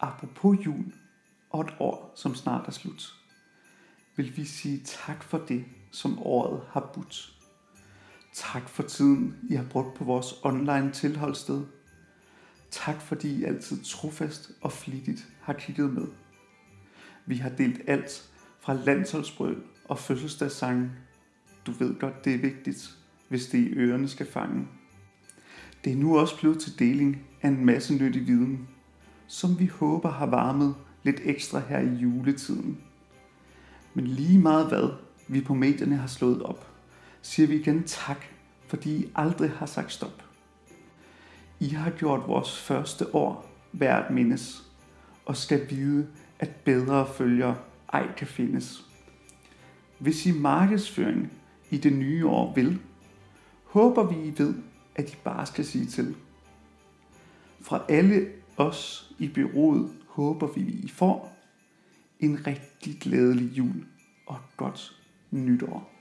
apropos jul og et år, som snart er slut, vil vi sige tak for det, som året har budt. Tak for tiden, I har brugt på vores online tilholdssted. Tak fordi I altid trofast og flittigt har kigget med. Vi har delt alt fra landsholdsbrøl og fødselsdagssange. Du ved godt, det er vigtigt, hvis det i ørerne skal fange. Det er nu også blevet til deling af en masse nyttig viden, som vi håber har varmet lidt ekstra her i juletiden. Men lige meget hvad vi på medierne har slået op, siger vi igen tak, fordi I aldrig har sagt stop. I har gjort vores første år værd at mindes, og skal vide, at bedre følger ej kan findes. Hvis I markedsføring i det nye år vil, håber vi I ved, at I bare skal sige til. Fra alle os i byrådet håber vi, I får en rigtig glædelig jul og godt nytår.